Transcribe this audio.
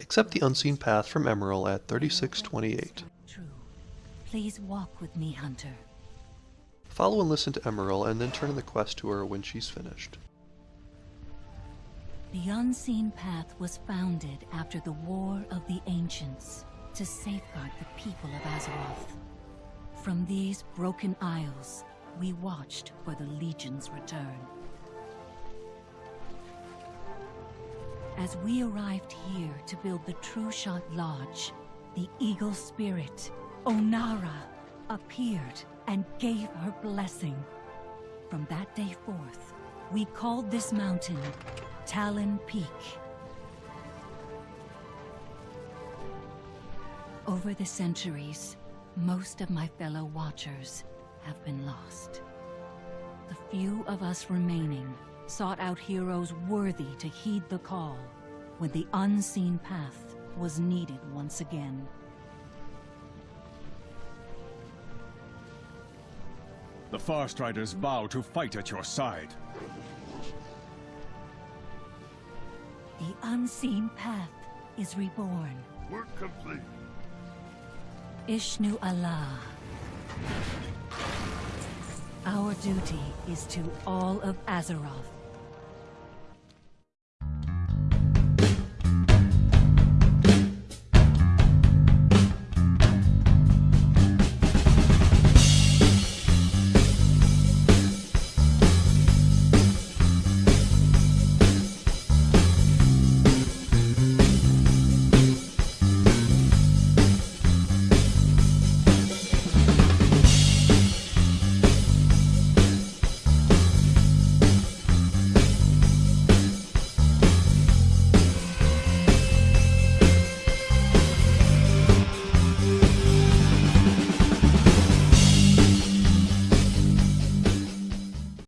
Accept the unseen path from Emmarel at 3628. True. Please walk with me, Hunter. Follow and listen to Emmarel and then turn in the quest to her when she's finished. The Unseen Path was founded after the War of the Ancients to safeguard the people of Azeroth. From these broken isles, we watched for the Legion's return. As we arrived here to build the Trueshot Lodge, the Eagle Spirit, Onara, appeared and gave her blessing. From that day forth, we called this mountain Talon Peak. Over the centuries, most of my fellow Watchers have been lost. The few of us remaining sought out heroes worthy to heed the call when the unseen path was needed once again. The Farstriders vow to fight at your side. The unseen path is reborn. Work complete. Ishnu-alah. Our duty is to all of Azeroth.